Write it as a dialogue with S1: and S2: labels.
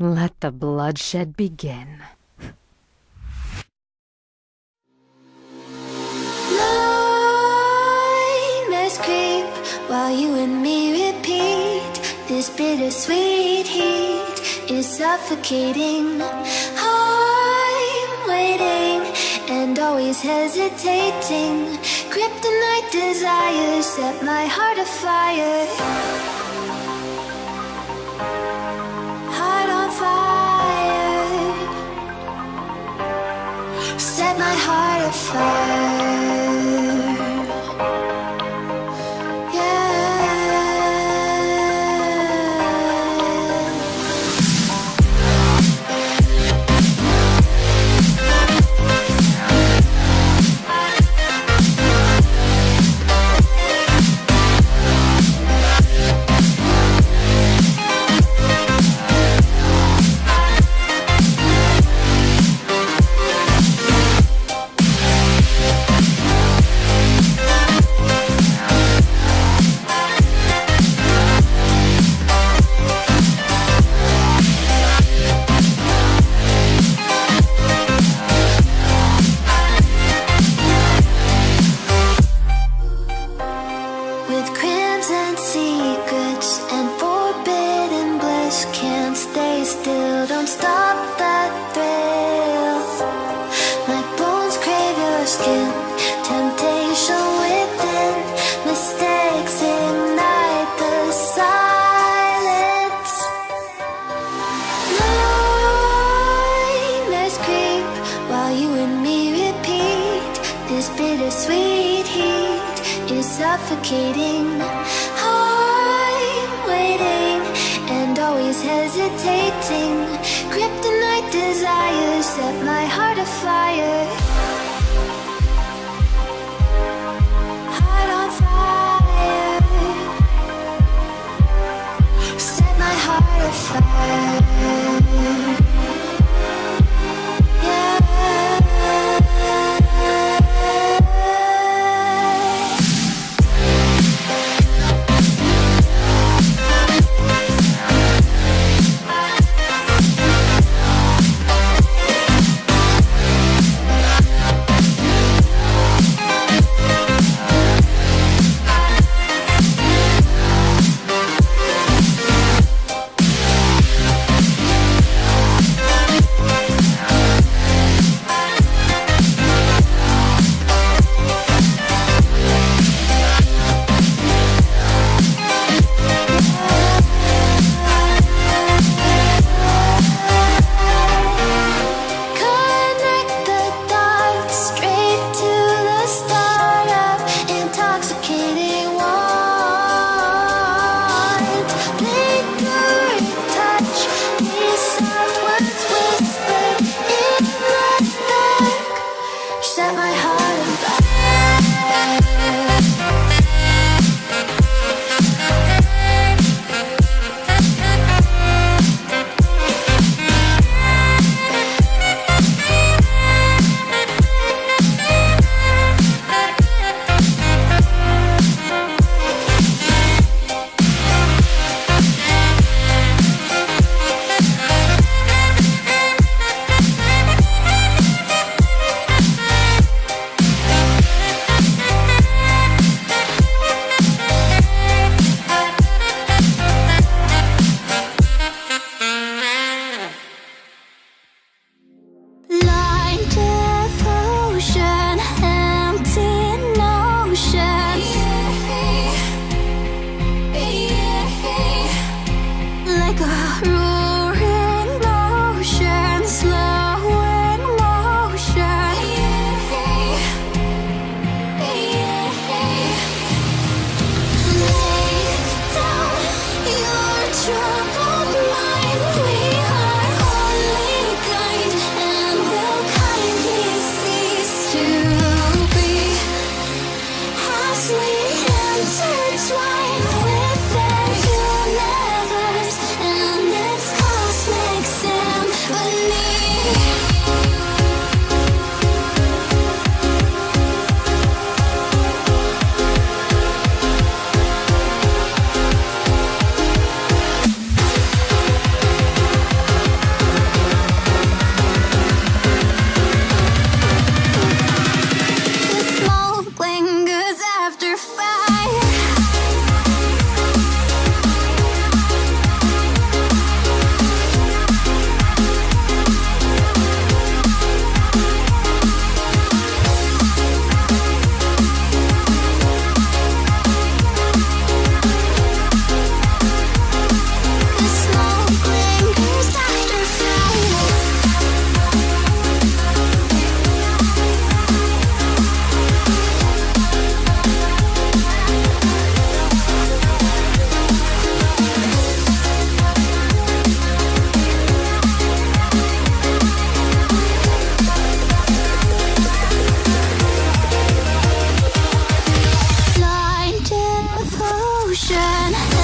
S1: Let the bloodshed begin.
S2: Nightmares creep while you and me repeat. This bittersweet heat is suffocating. I'm waiting and always hesitating. Kryptonite desires set my heart afire. Set my heart afire. With crimson secrets and forbidden bliss Can't stay still, don't stop suffocating. I'm waiting and always hesitating. Kryptonite desires set my heart afire. Heart on fire. Set my heart afire 如。solution